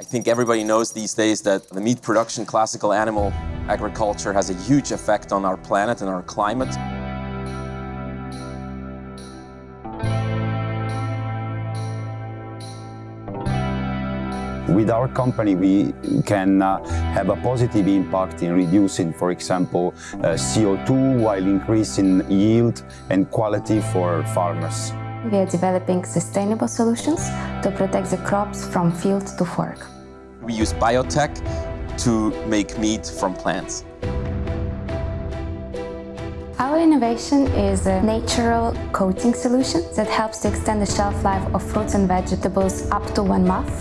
I think everybody knows these days that the meat production, classical animal agriculture has a huge effect on our planet and our climate. With our company, we can uh, have a positive impact in reducing, for example, uh, CO2 while increasing yield and quality for farmers. We are developing sustainable solutions to protect the crops from field to fork. We use biotech to make meat from plants. Our innovation is a natural coating solution that helps to extend the shelf life of fruits and vegetables up to one month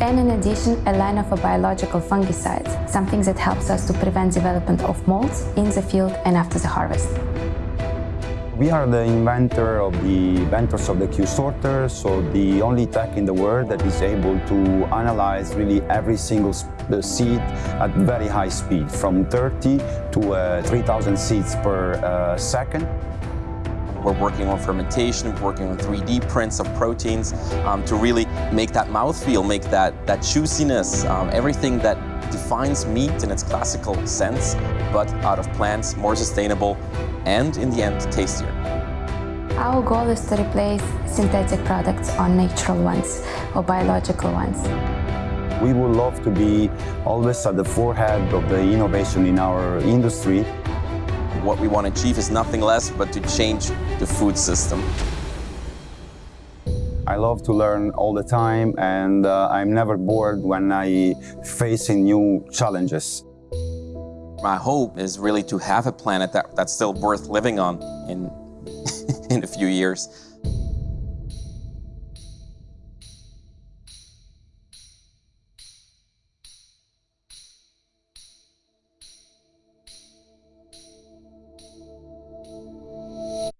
and in addition a line of a biological fungicide, something that helps us to prevent development of molds in the field and after the harvest. We are the inventor of the inventors of the Q-sorter, so the only tech in the world that is able to analyze really every single seed at very high speed, from 30 to uh, 3,000 seeds per uh, second. We're working on fermentation, working on 3D prints of proteins um, to really make that mouthfeel, make that, that juiciness, um, everything that defines meat in its classical sense, but out of plants, more sustainable, and in the end, tastier. Our goal is to replace synthetic products on natural ones or biological ones. We would love to be always at the forehead of the innovation in our industry what we want to achieve is nothing less but to change the food system. I love to learn all the time and uh, I'm never bored when I facing new challenges. My hope is really to have a planet that, that's still worth living on in, in a few years.